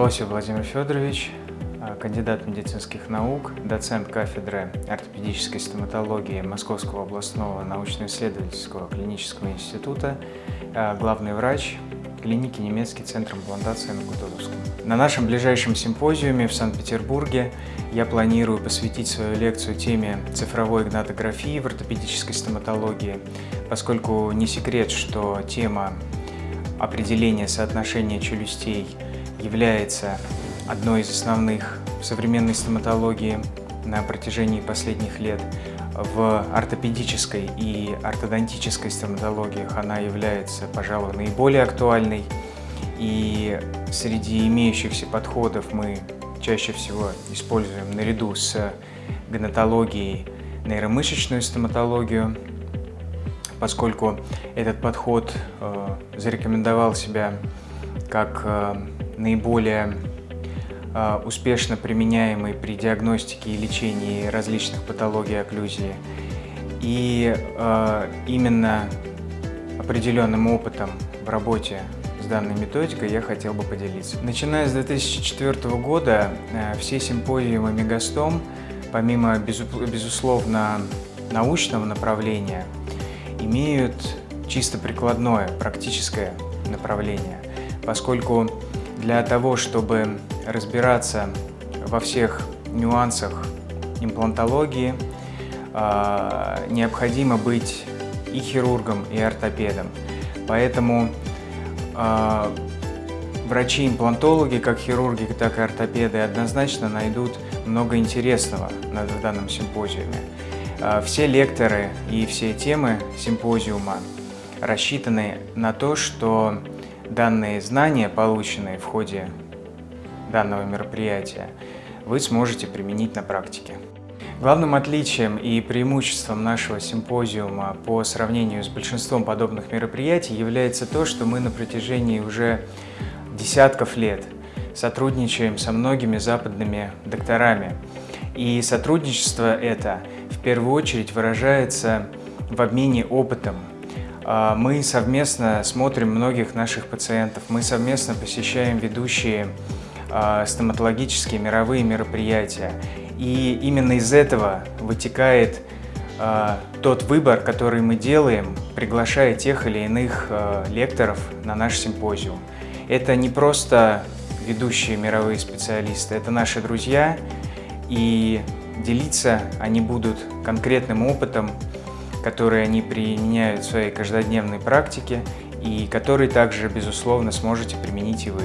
Лосев Владимир Федорович, а, кандидат медицинских наук, доцент кафедры ортопедической стоматологии Московского областного научно-исследовательского клинического института, а, главный врач клиники «Немецкий центр имплантации» на Кутузовском. На нашем ближайшем симпозиуме в Санкт-Петербурге я планирую посвятить свою лекцию теме цифровой гнатографии в ортопедической стоматологии, поскольку не секрет, что тема определения соотношения челюстей является одной из основных в современной стоматологии на протяжении последних лет. В ортопедической и ортодонтической стоматологиях она является, пожалуй, наиболее актуальной. И среди имеющихся подходов мы чаще всего используем наряду с гнатологией нейромышечную стоматологию, поскольку этот подход э, зарекомендовал себя как э, наиболее э, успешно применяемый при диагностике и лечении различных патологий окклюзии. И э, именно определенным опытом в работе с данной методикой я хотел бы поделиться. Начиная с 2004 года все симпозиумы Мегастом, помимо безусловно научного направления, имеют чисто прикладное, практическое направление, поскольку для того, чтобы разбираться во всех нюансах имплантологии, а, необходимо быть и хирургом, и ортопедом. Поэтому а, врачи-имплантологи, как хирурги, так и ортопеды, однозначно найдут много интересного на данном симпозиуме. А, все лекторы и все темы симпозиума рассчитаны на то, что данные знания, полученные в ходе данного мероприятия, вы сможете применить на практике. Главным отличием и преимуществом нашего симпозиума по сравнению с большинством подобных мероприятий является то, что мы на протяжении уже десятков лет сотрудничаем со многими западными докторами. И сотрудничество это в первую очередь выражается в обмене опытом, мы совместно смотрим многих наших пациентов, мы совместно посещаем ведущие а, стоматологические мировые мероприятия. И именно из этого вытекает а, тот выбор, который мы делаем, приглашая тех или иных лекторов на наш симпозиум. Это не просто ведущие мировые специалисты, это наши друзья, и делиться они будут конкретным опытом, которые они применяют в своей каждодневной практике и которые также, безусловно, сможете применить и вы.